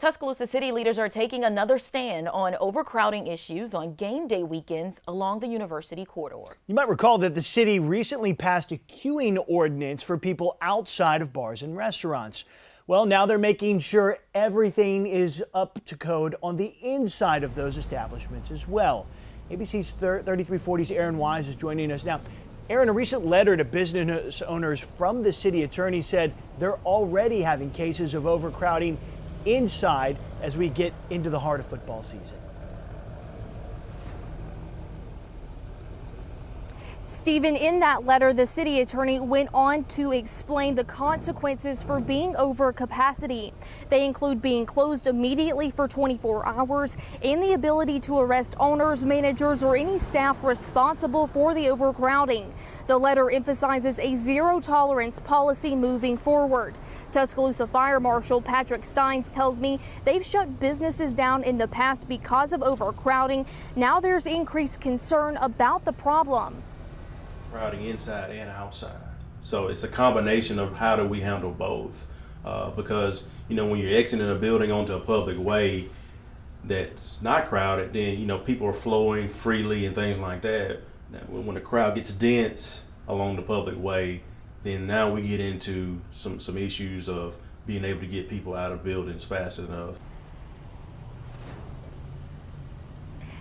Tuscaloosa city leaders are taking another stand on overcrowding issues on game day weekends along the university corridor. You might recall that the city recently passed a queuing ordinance for people outside of bars and restaurants. Well, now they're making sure everything is up to code on the inside of those establishments as well. ABC's 3340's Aaron Wise is joining us now. Aaron, a recent letter to business owners from the city attorney said they're already having cases of overcrowding inside as we get into the heart of football season. Stephen, in that letter, the city attorney went on to explain the consequences for being over capacity. They include being closed immediately for 24 hours and the ability to arrest owners, managers, or any staff responsible for the overcrowding. The letter emphasizes a zero tolerance policy moving forward. Tuscaloosa Fire Marshal Patrick Steins tells me they've shut businesses down in the past because of overcrowding. Now there's increased concern about the problem crowding inside and outside. So it's a combination of how do we handle both. Uh, because you know when you're exiting a building onto a public way that's not crowded, then you know people are flowing freely and things like that. Now, when the crowd gets dense along the public way, then now we get into some some issues of being able to get people out of buildings fast enough.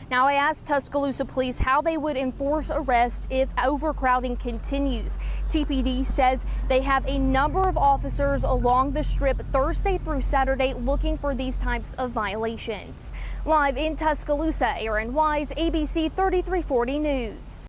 Now, I asked Tuscaloosa police how they would enforce arrest if overcrowding continues. TPD says they have a number of officers along the strip Thursday through Saturday looking for these types of violations. Live in Tuscaloosa, Aaron Wise, ABC 3340 News.